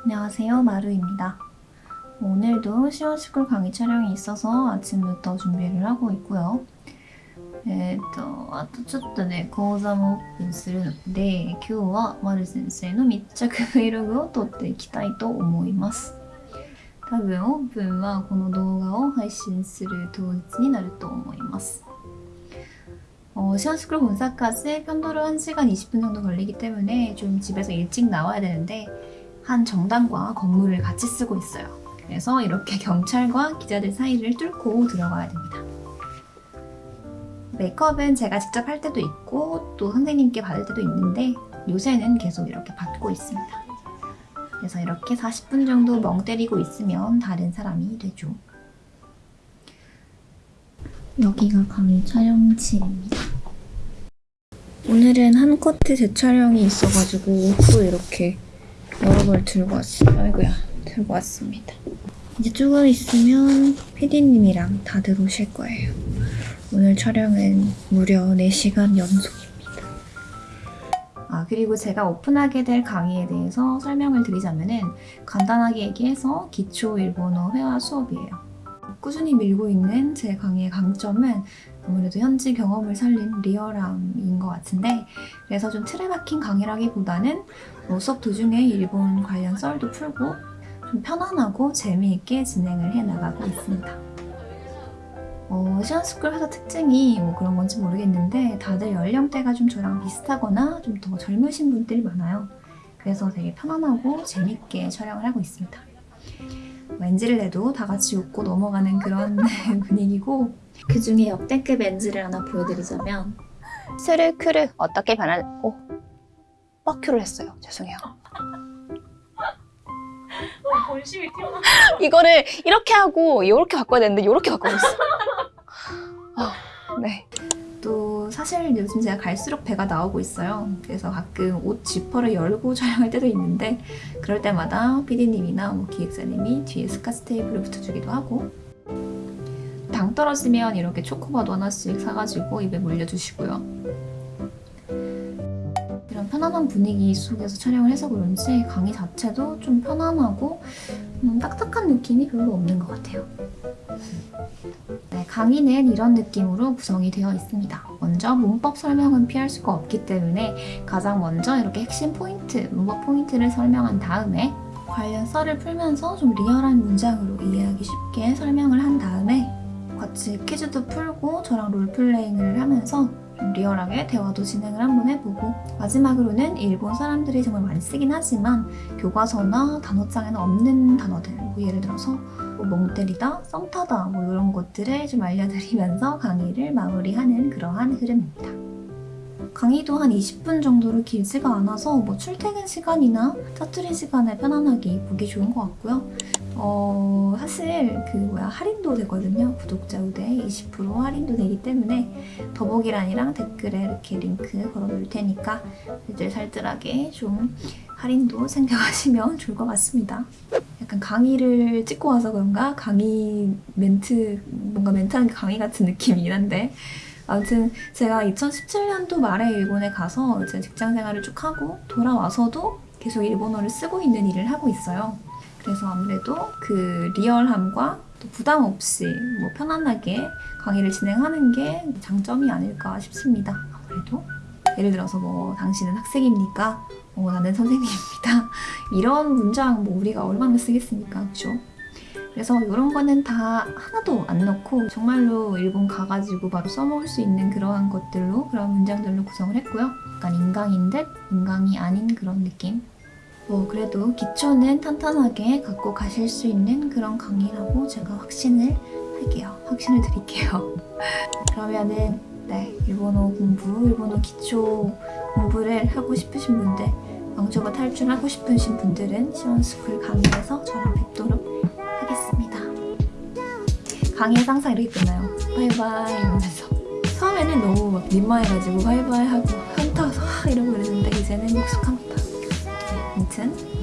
안녕하세요 마루입니다. 오늘도 시원스쿨 강의 촬영이 있어서 아침부터 준비를 하고 있고요. えっと、あとちょっとね、講座もオープンするので、今日は丸先生の密着 Vlog を撮っていきたいと思います。多分オープンはこの動画を配信する当日になると思います。 어, 시원스쿨 본사까지 편도로 1시간 20분 정도 걸리기 때문에 좀 집에서 일찍 나와야 되는데 한 정당과 건물을 같이 쓰고 있어요. 그래서 이렇게 경찰과 기자들 사이를 뚫고 들어가야 됩니다. 메이크업은 제가 직접 할 때도 있고 또 선생님께 받을 때도 있는데 요새는 계속 이렇게 받고 있습니다. 그래서 이렇게 40분 정도 멍 때리고 있으면 다른 사람이 되죠. 여기가 강의 촬영실입니다. 오늘은 한 커트 재촬영이 있어가지고 옷도 이렇게 여러 벌 들고 왔어요. 아이고야, 들고 왔습니다. 이제 조금 있으면 PD님이랑 다들 오실 거예요. 오늘 촬영은 무려 4시간 연속입니다. 아, 그리고 제가 오픈하게 될 강의에 대해서 설명을 드리자면 은 간단하게 얘기해서 기초 일본어 회화 수업이에요. 꾸준히 밀고 있는 제 강의의 강점은 아무래도 현지 경험을 살린 리얼함인 것 같은데 그래서 좀 틀에 박힌 강의라기보다는 뭐 수업 도중에 일본 관련 썰도 풀고 좀 편안하고 재미있게 진행을 해나가고 있습니다. 어, 시안스쿨 회사 특징이 뭐 그런 건지 모르겠는데 다들 연령대가 좀 저랑 비슷하거나 좀 더 젊으신 분들이 많아요. 그래서 되게 편안하고 재밌게 촬영을 하고 있습니다. 렌즈를 내도 다 같이 웃고 넘어가는 그런 분위기고 그 중에 역대급 렌즈를 하나 보여드리자면 스르크르 어떻게 변할 오 뻑큐를 했어요 죄송해요 본심이 튀어나와. 이거를 이렇게 하고 이렇게 바꿔야 되는데 이렇게 바꾸고 있어 아, 네. 또 사실 요즘 제가 갈수록 배가 나오고 있어요 그래서 가끔 옷 지퍼를 열고 촬영할 때도 있는데 그럴 때마다 PD님이나 뭐 기획사님이 뒤에 스카치 테이프를 붙여주기도 하고 당 떨어지면 이렇게 초코바도 하나씩 사가지고 입에 물려주시고요. 이런 편안한 분위기 속에서 촬영을 해서 그런지 강의 자체도 좀 편안하고 음, 딱딱한 느낌이 별로 없는 것 같아요. 네, 강의는 이런 느낌으로 구성이 되어 있습니다. 먼저 문법 설명은 피할 수가 없기 때문에 가장 먼저 이렇게 핵심 포인트, 문법 포인트를 설명한 다음에 관련 썰을 풀면서 좀 리얼한 문장으로 이해하기 쉽게 설명을 한 다음에 같이 퀴즈도 풀고 저랑 롤플레잉을 하면서 좀 리얼하게 대화도 진행을 한번 해보고 마지막으로는 일본 사람들이 정말 많이 쓰긴 하지만 교과서나 단어장에는 없는 단어들 뭐 예를 들어서 뭐 멍 때리다, 썸 타다 뭐 이런 것들을 좀 알려드리면서 강의를 마무리하는 그러한 흐름입니다. 강의도 한 20분 정도로 길지가 않아서 뭐 출퇴근 시간이나 짜투리 시간에 편안하게 보기 좋은 것 같고요. 어, 사실 그 뭐야 할인도 되거든요. 구독자 우대 20% 할인도 되기 때문에 더보기란이랑 댓글에 이렇게 링크 걸어놓을 테니까 살뜰살뜰하게 좀 할인도 챙겨가시면 좋을 것 같습니다. 약간 강의를 찍고 와서 그런가 강의 멘트 뭔가 멘트하는 게 강의 같은 느낌이긴 한데 아무튼 제가 2017년도 말에 일본에 가서 이제 직장 생활을 쭉 하고 돌아와서도 계속 일본어를 쓰고 있는 일을 하고 있어요. 그래서 아무래도 그 리얼함과 또 부담 없이 뭐 편안하게 강의를 진행하는 게 장점이 아닐까 싶습니다. 아무래도 예를 들어서 뭐 당신은 학생입니까? 어, 나는 선생님입니다. 이런 문장 뭐 우리가 얼마나 쓰겠습니까? 그죠? 그래서 이런 거는 다 하나도 안 넣고 정말로 일본 가가지고 바로 써먹을 수 있는 그러한 것들로 그런 문장들로 구성을 했고요. 약간 인강인 듯 인강이 아닌 그런 느낌 뭐 그래도 기초는 탄탄하게 갖고 가실 수 있는 그런 강의라고 제가 확신을 할게요. 확신을 드릴게요. 그러면은 네 일본어 공부, 일본어 기초 공부를 하고 싶으신 분들 왕초보 탈출하고 싶으신 분들은 시원스쿨 강의에서 저랑 뵙도록 하겠습니다. 강의에서 항상 이렇게 끝나요. 바이바이 이러면서 처음에는 너무 막 민망해가지고 바이바이 하고 한타서 이러고 그랬는데 이제는 익숙합니다. 아무튼